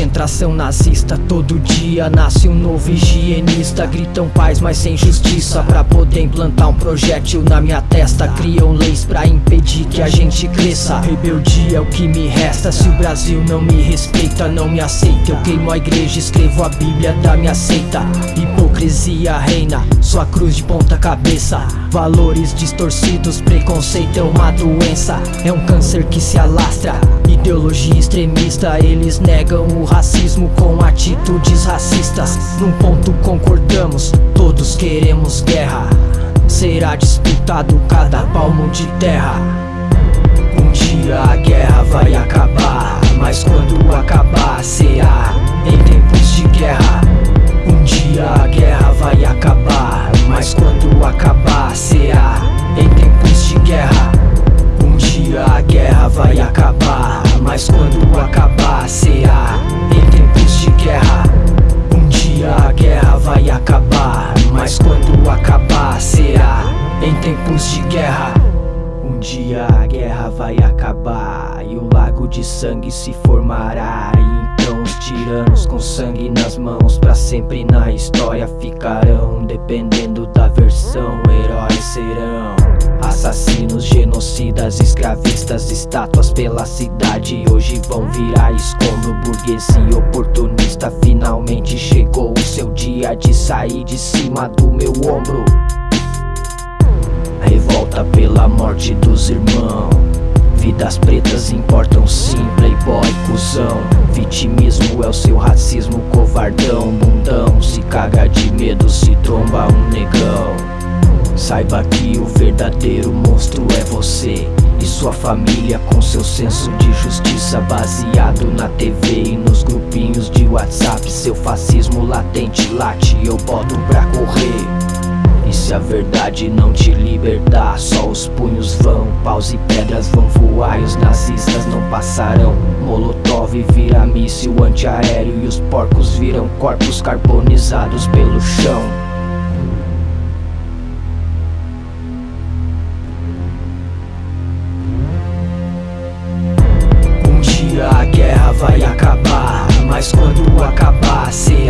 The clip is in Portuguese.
concentração nazista Todo dia nasce um novo higienista. Gritam paz, mas sem justiça Pra poder implantar um projétil na minha testa. Criam leis pra impedir que a gente cresça. Rebeldia é o que me resta Se o Brasil não me respeita, não me aceita. Eu queimo a igreja, escrevo a bíblia da minha seita. Hipocrisia reina, sua cruz de ponta cabeça. Valores distorcidos, preconceito é uma doença. É um câncer que se alastra. Ideologia extremista, eles negam o racismo com atitudes racistas. Num ponto concordamos, todos queremos guerra. Será disputado cada palmo de terra. Um dia a guerra vai acabar Mas quando acabar será em tempos de guerra. Um dia a guerra vai acabar Mas quando acabar será em tempos de guerra. Um dia a guerra vai acabar Mas quando acabar será em tempos de guerra Um dia a guerra vai acabar Mas quando acabar será em tempos de guerra um dia a guerra vai acabar e um lago de sangue se formará. E então os tiranos com sangue nas mãos pra sempre na história ficarão. Dependendo da versão, heróis serão. Assassinos, genocidas, escravistas, estátuas pela cidade. Hoje vão virar escombro, burguesia oportunista. Finalmente chegou o seu dia de sair de cima do meu ombro. Revolta pela morte dos irmãos. Vidas pretas importam sim, playboy, cuzão. Vitimismo é o seu racismo covardão Mundão, se caga de medo, se tromba um negão Saiba que o verdadeiro monstro é você E sua família com seu senso de justiça Baseado na TV e nos grupinhos de WhatsApp. Seu fascismo latente late, eu boto pra correr. E se a verdade não te libertar, só os punhos vão Paus e pedras vão voar e os nazistas não passarão. Molotov vira míssil antiaéreo e os porcos viram corpos carbonizados pelo chão vai acabar, mas quando acabar será